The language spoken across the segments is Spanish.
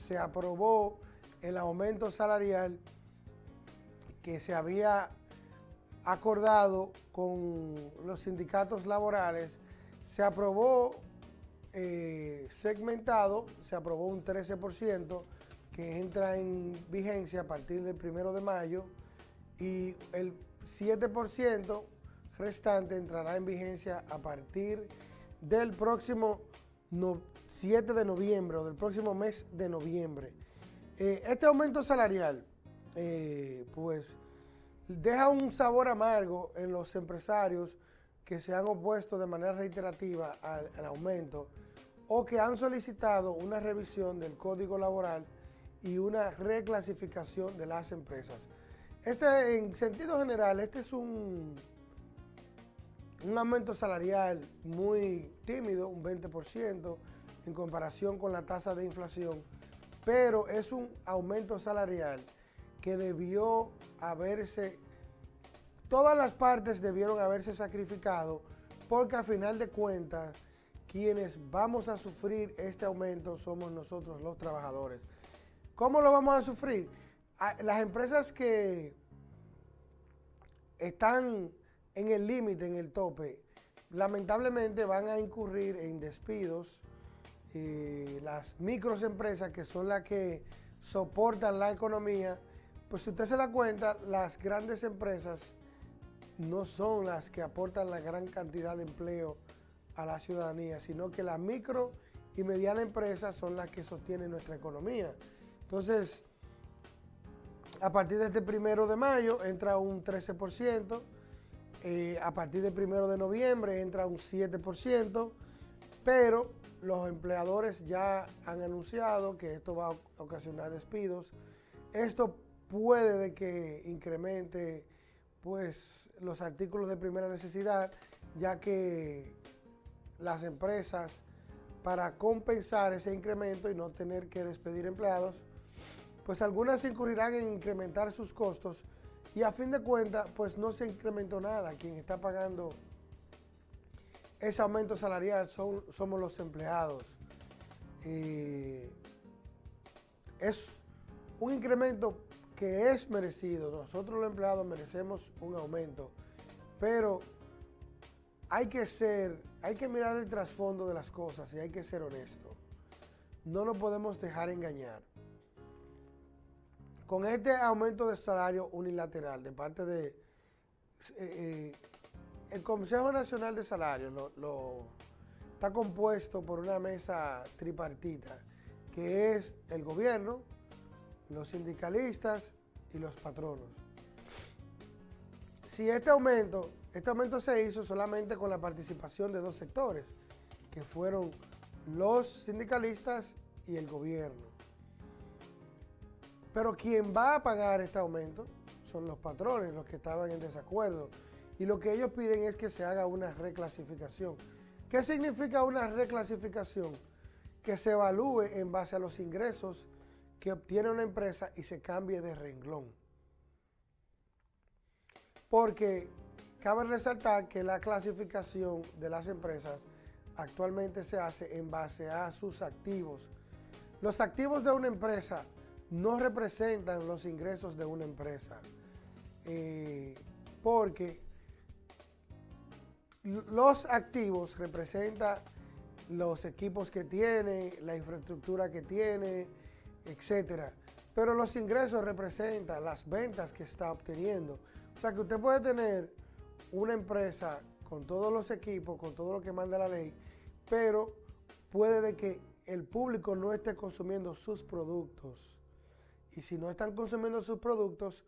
se aprobó el aumento salarial que se había acordado con los sindicatos laborales, se aprobó eh, segmentado, se aprobó un 13% que entra en vigencia a partir del primero de mayo y el 7% restante entrará en vigencia a partir del próximo 7 de noviembre o del próximo mes de noviembre. Eh, este aumento salarial, eh, pues, deja un sabor amargo en los empresarios que se han opuesto de manera reiterativa al, aumento o que han solicitado una revisión del código laboral y una reclasificación de las empresas. Este, en sentido general, este es un, un aumento salarial muy tímido, un 20% en comparación con la tasa de inflación, pero es un aumento salarial que debió haberse, todas las partes debieron haberse sacrificado porque a final de cuentas quienes vamos a sufrir este aumento somos nosotros los trabajadores. ¿Cómo lo vamos a sufrir? Las empresas que están en el límite, en el tope, lamentablemente van a incurrir en despidos. Eh, las microempresas, que son las que soportan la economía, pues si usted se da cuenta, las grandes empresas no son las que aportan la gran cantidad de empleo a la ciudadanía, sino que las micro y medianas empresas son las que sostienen nuestra economía. Entonces, a partir de este primero de mayo entra un 13%, eh, a partir del primero de noviembre entra un 7%, pero los empleadores ya han anunciado que esto va a ocasionar despidos. Esto puede de que incremente pues, los artículos de primera necesidad, ya que las empresas, para compensar ese incremento y no tener que despedir empleados, pues algunas incurrirán en incrementar sus costos y a fin de cuentas, pues no se incrementó nada. Quien está pagando ese aumento salarial son, somos los empleados. es un incremento que es merecido. Nosotros los empleados merecemos un aumento, pero hay que ser, hay que mirar el trasfondo de las cosas y hay que ser honesto. No nos podemos dejar engañar. Con este aumento de salario unilateral de parte de eh, eh, el Consejo Nacional de Salario, lo, está compuesto por una mesa tripartita, que es el gobierno, los sindicalistas y los patronos. Si este aumento, este aumento se hizo solamente con la participación de dos sectores, que fueron los sindicalistas y el gobierno. Pero quien va a pagar este aumento son los patrones, los que estaban en desacuerdo. Y lo que ellos piden es que se haga una reclasificación. ¿Qué significa una reclasificación? Que se evalúe en base a los ingresos que obtiene una empresa y se cambie de renglón. Porque cabe resaltar que la clasificación de las empresas actualmente se hace en base a sus activos. Los activos de una empresa no representan los ingresos de una empresa, eh, porque los activos representan los equipos que tiene, la infraestructura que tiene, etcétera. Pero los ingresos representan las ventas que está obteniendo. O sea que usted puede tener una empresa con todos los equipos, con todo lo que manda la ley, pero puede de que el público no esté consumiendo sus productos y si no están consumiendo sus productos,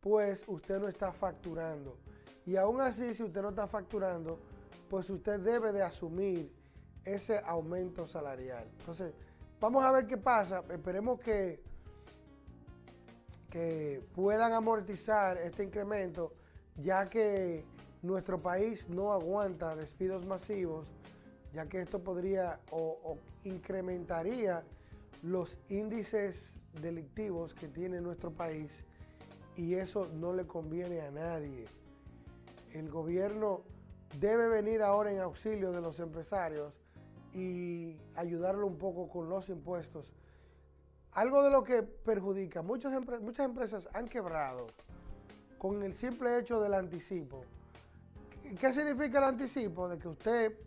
pues usted no está facturando. Y aún así, si usted no está facturando, pues usted debe de asumir ese aumento salarial. Entonces, vamos a ver qué pasa. Esperemos que, que puedan amortizar este incremento, ya que nuestro país no aguanta despidos masivos, ya que esto podría o, o incrementaría los índices delictivos que tiene nuestro país y eso no le conviene a nadie. El gobierno debe venir ahora en auxilio de los empresarios y ayudarlo un poco con los impuestos algo de lo que perjudica, muchas, muchas empresas han quebrado con el simple hecho del anticipo. ¿Qué significa el anticipo? De que usted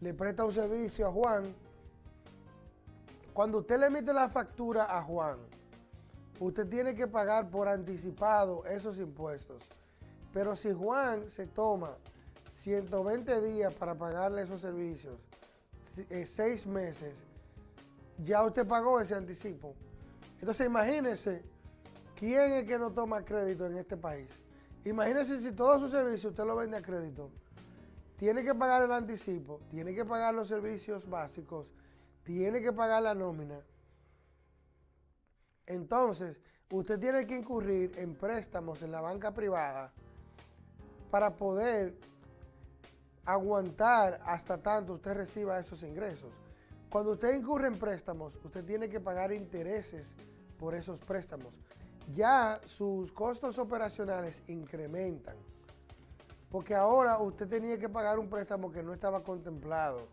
le presta un servicio a Juan. Cuando usted le emite la factura a Juan, usted tiene que pagar por anticipado esos impuestos. Pero si Juan se toma 120 días para pagarle esos servicios, eh, seis meses, ya usted pagó ese anticipo. Entonces imagínese quién es que no toma crédito en este país. Imagínese si todos sus servicios usted lo vende a crédito. Tiene que pagar el anticipo, tiene que pagar los servicios básicos, tiene que pagar la nómina. Entonces, usted tiene que incurrir en préstamos en la banca privada para poder aguantar hasta tanto usted reciba esos ingresos. Cuando usted incurre en préstamos, usted tiene que pagar intereses por esos préstamos. Ya sus costos operacionales incrementan. Porque ahora usted tenía que pagar un préstamo que no estaba contemplado.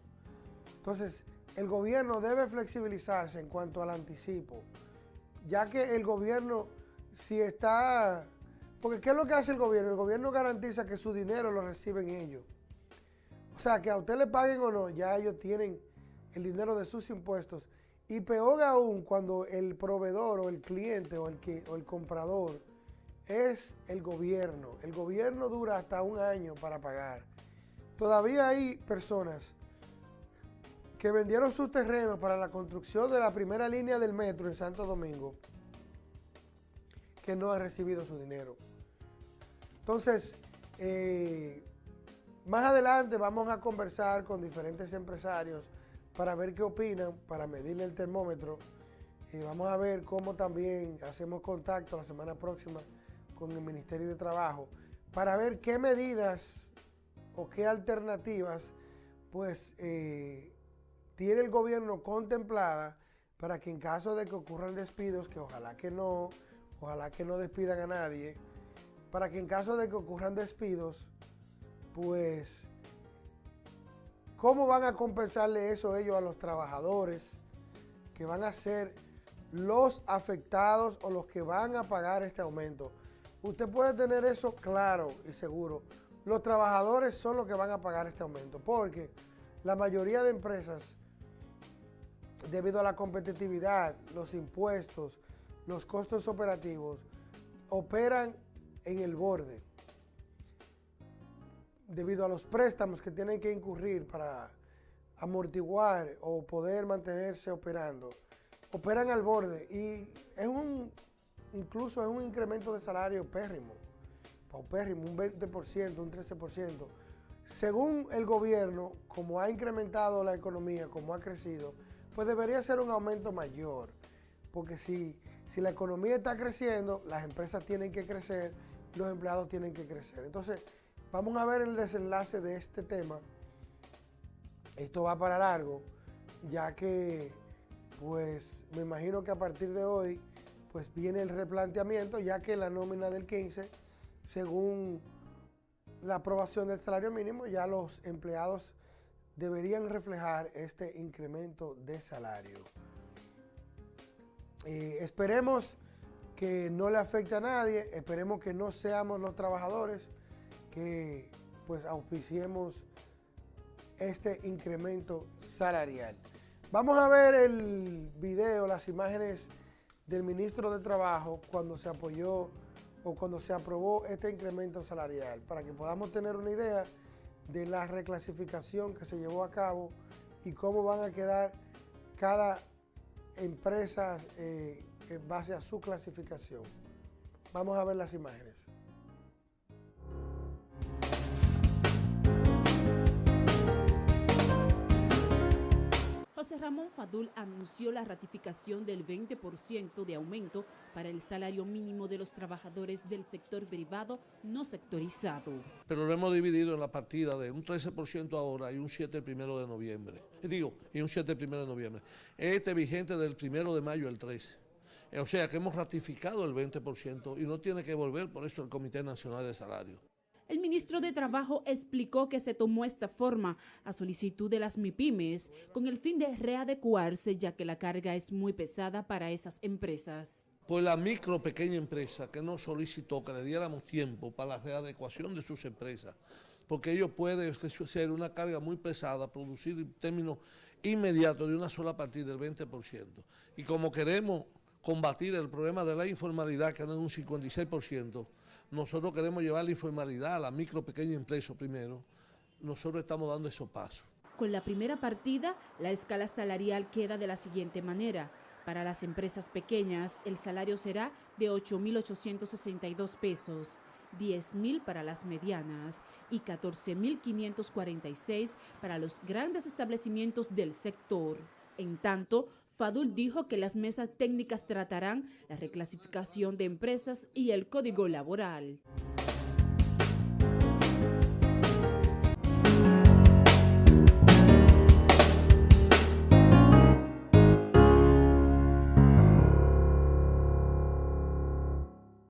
Entonces, el gobierno debe flexibilizarse en cuanto al anticipo. Ya que el gobierno, si está... Porque ¿qué es lo que hace el gobierno? El gobierno garantiza que su dinero lo reciben ellos. O sea, que a usted le paguen o no, ya ellos tienen el dinero de sus impuestos. Y peor aún cuando el proveedor o el cliente o el, que, o el comprador es el gobierno. El gobierno dura hasta un año para pagar. Todavía hay personas que vendieron sus terrenos para la construcción de la primera línea del metro en Santo Domingo que no han recibido su dinero. Entonces, eh, más adelante vamos a conversar con diferentes empresarios para ver qué opinan, para medirle el termómetro. Y vamos a ver cómo también hacemos contacto la semana próxima con el Ministerio de Trabajo para ver qué medidas o qué alternativas pues eh, tiene el gobierno contemplada para que en caso de que ocurran despidos, que ojalá que no, ojalá que no despidan a nadie, para que en caso de que ocurran despidos, pues, ¿cómo van a compensarle eso ellos a los trabajadores que van a ser los afectados o los que van a pagar este aumento? Usted puede tener eso claro y seguro. Los trabajadores son los que van a pagar este aumento porque la mayoría de empresas, debido a la competitividad, los impuestos, los costos operativos, operan en el borde debido a los préstamos que tienen que incurrir para amortiguar o poder mantenerse operando, operan al borde y es un, incluso es un incremento de salario pérrimo, paupérrimo, un 20%, un 13%. Según el gobierno, como ha incrementado la economía, como ha crecido, pues debería ser un aumento mayor, porque si, si la economía está creciendo, las empresas tienen que crecer, los empleados tienen que crecer. Entonces, Vamos a ver el desenlace de este tema. Esto va para largo, ya que pues me imagino que a partir de hoy pues viene el replanteamiento, ya que la nómina del 15, según la aprobación del salario mínimo, ya los empleados deberían reflejar este incremento de salario. Eh, esperemos que no le afecte a nadie, esperemos que no seamos los trabajadores que pues auspiciemos este incremento salarial. Vamos a ver el video, las imágenes del ministro de Trabajo cuando se apoyó o cuando se aprobó este incremento salarial, para que podamos tener una idea de la reclasificación que se llevó a cabo y cómo van a quedar cada empresa eh, en base a su clasificación. Vamos a ver las imágenes. José Ramón Fadul anunció la ratificación del 20% de aumento para el salario mínimo de los trabajadores del sector privado no sectorizado. Pero lo hemos dividido en la partida de un 13% ahora y un 7 el primero de noviembre. Digo, y un 7 el primero de noviembre. Este vigente del primero de mayo al 13. O sea que hemos ratificado el 20% y no tiene que volver por eso el Comité Nacional de Salario. El ministro de Trabajo explicó que se tomó esta forma a solicitud de las MIPIMES con el fin de readecuarse ya que la carga es muy pesada para esas empresas. Pues la micro pequeña empresa que nos solicitó que le diéramos tiempo para la readecuación de sus empresas, porque ellos pueden ser una carga muy pesada, producir en términos inmediatos de una sola partida del 20%. Y como queremos combatir el problema de la informalidad, que anda en un 56%, nosotros queremos llevar la informalidad a la micro, pequeña empresa primero, nosotros estamos dando esos pasos. Con la primera partida, la escala salarial queda de la siguiente manera. Para las empresas pequeñas, el salario será de 8.862 pesos, 10.000 para las medianas y 14.546 para los grandes establecimientos del sector. En tanto, Fadul dijo que las mesas técnicas tratarán la reclasificación de empresas y el código laboral.